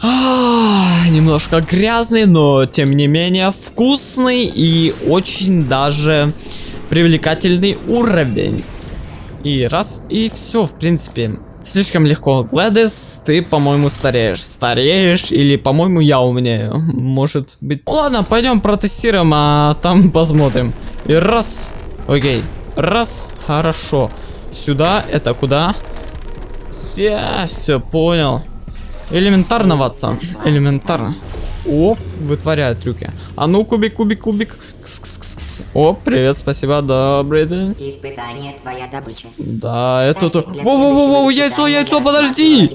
А, Немножко грязный, но тем не менее вкусный и очень даже привлекательный уровень. И раз, и все, в принципе. Слишком легко. Глэдис, ты, по-моему, стареешь. Стареешь, или, по-моему, я умнее. Может быть. Ну, ладно, пойдем протестируем, а там посмотрим. И раз. Окей. Раз. Хорошо. Сюда, это куда? Я все понял. Элементарно, Ватсон. Элементарно. О, вытворяет трюки. А ну, кубик, кубик, кубик. Кс -кс -кс -кс. О, привет, спасибо, добрый день. Испытание твоя добыча. Да, это то. Следующего яйцо, яйцо, подожди!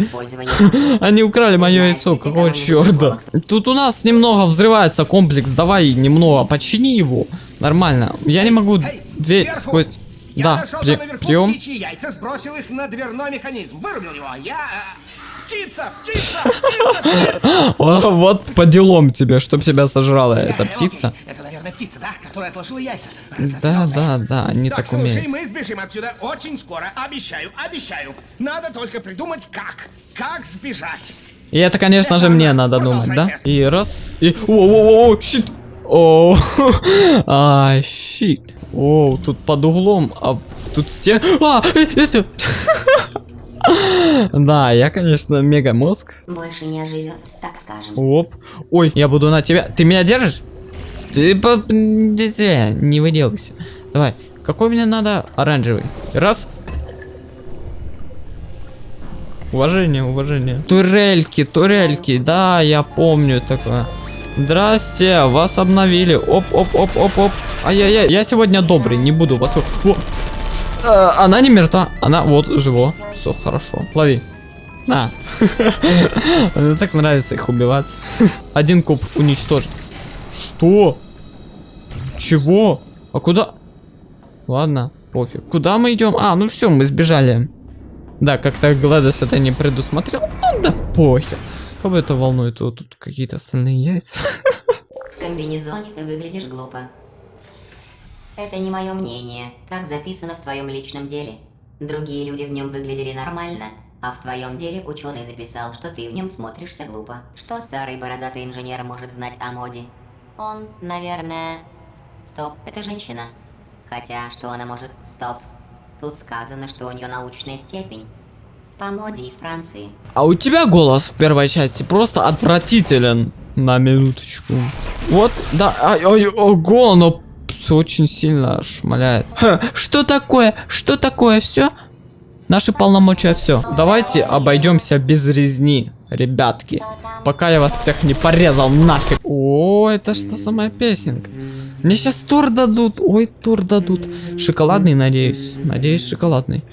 Они украли мое яйцо, какого черта? Тут у нас немного взрывается комплекс, давай немного почини его. Нормально. Я не могу дверь сквозь... Я Да, нашел при... там наверху прием. птичьи яйца, сбросил их на дверной механизм. Вырубил его. Я... Птица! Птица! вот по делам тебе, чтоб тебя сожрала эта птица. Это, наверное, птица, да? Которая отложила яйца. Да, да, да, они Так, так слушай, умеют. мы сбежим отсюда очень скоро. Обещаю, обещаю. Надо только придумать, как. Как сбежать. И это, конечно же, мне надо думать, да? И раз, и... О-о-о, щит! О, ай, щит. О, тут под углом, а тут стен... А, э, это... Да, я, конечно, мега мозг. больше не оживет, так скажем. Оп. Ой, я буду на тебя. Ты меня держишь? Ты по... не- выделывайся. Давай. Какой мне надо? Оранжевый. Раз. Уважение, уважение. Турельки, турельки. Да, я помню такое. Здрасте, вас обновили. Оп, оп, оп, оп, оп. Ай-яй-яй, я сегодня добрый, не буду вас... О! Э, Она не мертва, она вот живо. Все хорошо. Лови. На. Мне так нравится их убивать. Один куб уничтожить. Что? Чего? А куда? Ладно, пофиг. Куда мы идем? А, ну все, мы сбежали. Да, как-то Гладос это не предусмотрел. Ну да похер. Кого это волнует? Вот тут какие-то остальные яйца. В комбинезоне ты выглядишь глупо. Это не мое мнение. Так записано в твоем личном деле. Другие люди в нем выглядели нормально, а в твоем деле ученый записал, что ты в нем смотришься глупо. Что старый бородатый инженер может знать о моде? Он, наверное... Стоп, это женщина. Хотя, что она может... Стоп. Тут сказано, что у нее научная степень. По моде из Франции. А у тебя голос в первой части просто отвратителен. На минуточку. Вот, да, ай, ай, ого, оно очень сильно шмаляет. Ха, что такое? Что такое? Все? Наши полномочия все. Давайте обойдемся без резни, ребятки. Пока я вас всех не порезал нафиг. О, это что самая песенка? Мне сейчас тур дадут. Ой, тур дадут. Шоколадный, надеюсь. Надеюсь, шоколадный.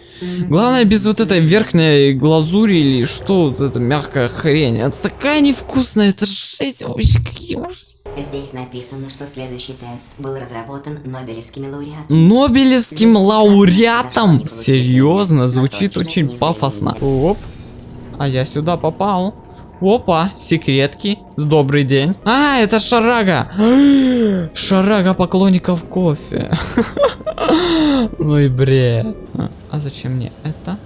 Главное, без вот этой верхней глазури или что, вот эта мягкая хрень. Это такая невкусная, это жесть вообще, какие ужасы. Здесь написано, что следующий тест был разработан Нобелевскими лауреатами. Нобелевским лауреатом? Серьезно, звучит очень пафосно. Оп. А я сюда попал. Опа, секретки. Добрый день. А, это Шарага. Шарага поклонников кофе. Ну и бред. А зачем мне это?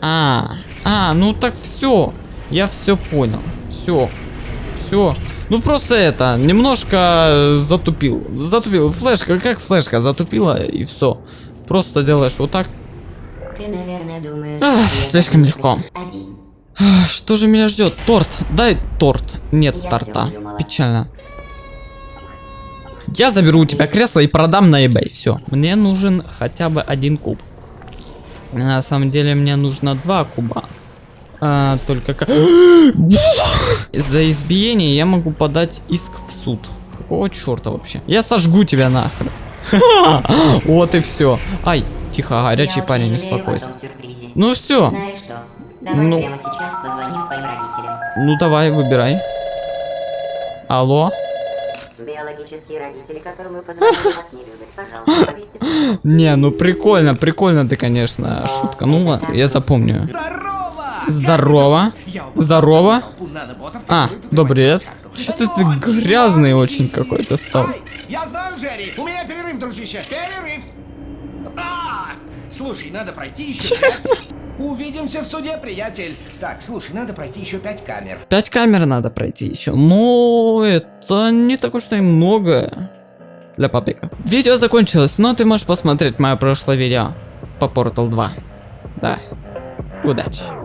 А, а, ну так все. Я все понял. Все. Все. Ну просто это, немножко затупил. Затупил. Флешка, как флешка затупила и все. Просто делаешь вот так. Ты, наверное, думаешь... Ах, слишком легко. Один. Что же меня ждет? Торт. Дай торт. Нет Я торта. Печально. Я заберу у тебя кресло и продам на eBay. Все. Мне нужен хотя бы один куб. На самом деле мне нужно два куба. А, только как... За избиение я могу подать иск в суд. Какого черта вообще? Я сожгу тебя нахрен. Вот и все. Ай, тихо, горячий Я парень, успокойся. Ну все. Ну. прямо сейчас позвоним твоим родителям. Ну давай, выбирай. Алло? Биологические родители, которым мы позвонили, вас не любят. Пожалуйста, повесьте Не, ну прикольно, прикольно ты, конечно. Шутка, ну ладно, я запомню. Здорово! Здорово. Здорово. А, добрый. участок. Что-то ты Даёт, грязный очень какой-то стал. Я знаю, Джерри. У меня перерыв, дружище. Перерыв. А, слушай, надо пройти еще пять. Увидимся в суде, приятель. Так, слушай, надо пройти еще пять камер. Пять камер надо пройти еще. Но это не так уж и много для паблика. Видео закончилось, но ты можешь посмотреть мое прошлое видео по Portal 2. Да. Удачи.